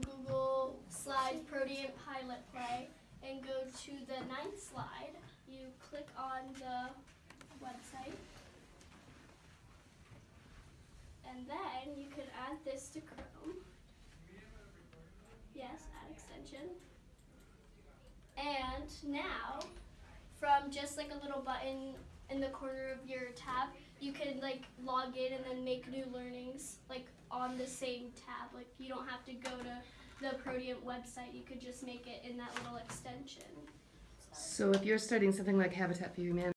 Google Slides Protean Pilot Play and go to the ninth slide. You click on the website. And then you can add this to Chrome. Yes, add extension. And now, from just like a little button in the corner of your tab, you can like log in and then make new on the same tab. Like you don't have to go to the Proteant website. You could just make it in that little extension. So if you're studying something like Habitat for Humanity,